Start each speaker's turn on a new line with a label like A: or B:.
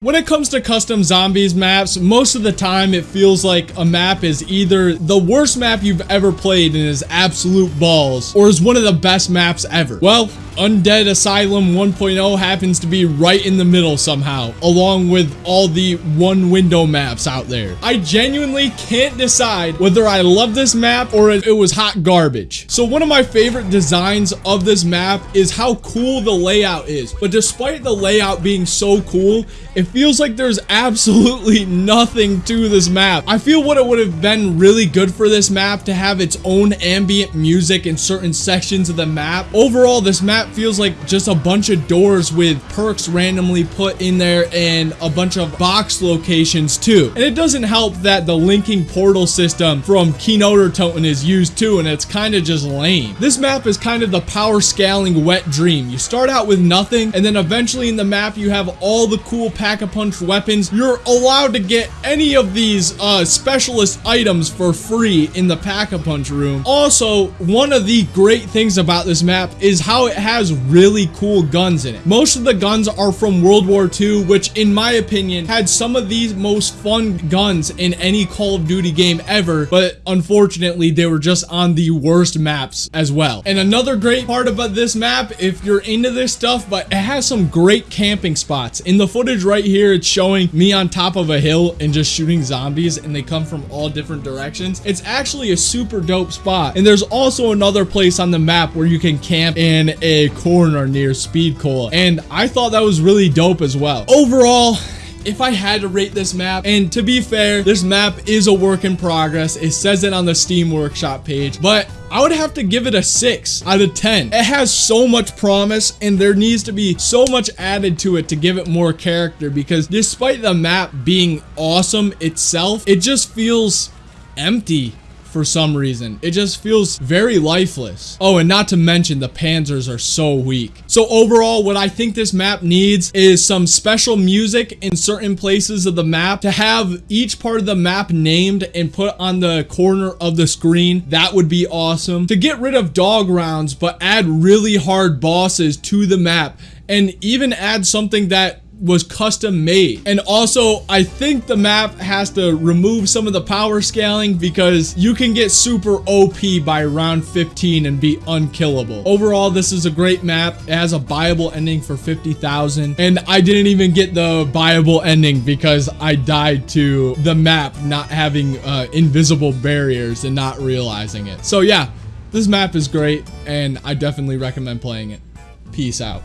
A: When it comes to custom zombies maps, most of the time it feels like a map is either the worst map you've ever played and is absolute balls, or is one of the best maps ever. Well, Undead Asylum 1.0 happens to be right in the middle somehow, along with all the one window maps out there. I genuinely can't decide whether I love this map or it was hot garbage. So one of my favorite designs of this map is how cool the layout is. But despite the layout being so cool, it feels like there's absolutely nothing to this map. I feel what it would have been really good for this map to have its own ambient music in certain sections of the map. Overall, this map feels like just a bunch of doors with perks randomly put in there and a bunch of box locations too. And it doesn't help that the linking portal system from Kino der Toten is used too and it's kind of just lame. This map is kind of the power scaling wet dream. You start out with nothing and then eventually in the map you have all the cool pack-a-punch weapons. You're allowed to get any of these uh, specialist items for free in the pack-a-punch room. Also, one of the great things about this map is how it has has really cool guns in it. Most of the guns are from World War II, which in my opinion had some of the most fun guns in any Call of Duty game ever, but unfortunately they were just on the worst maps as well. And another great part about this map, if you're into this stuff, but it has some great camping spots. In the footage right here, it's showing me on top of a hill and just shooting zombies and they come from all different directions. It's actually a super dope spot. And there's also another place on the map where you can camp in a corner near Speed Cola. And I thought that was really dope as well. Overall, if I had to rate this map, and to be fair, this map is a work in progress. It says it on the Steam Workshop page, but I would have to give it a 6 out of 10. It has so much promise and there needs to be so much added to it to give it more character because despite the map being awesome itself, it just feels empty for some reason. It just feels very lifeless. Oh, and not to mention the panzers are so weak. So overall, what I think this map needs is some special music in certain places of the map to have each part of the map named and put on the corner of the screen. That would be awesome. To get rid of dog rounds, but add really hard bosses to the map and even add something that was custom made. And also, I think the map has to remove some of the power scaling because you can get super OP by round 15 and be unkillable. Overall, this is a great map. It has a buyable ending for 50,000 and I didn't even get the buyable ending because I died to the map not having uh, invisible barriers and not realizing it. So yeah, this map is great and I definitely recommend playing it. Peace out.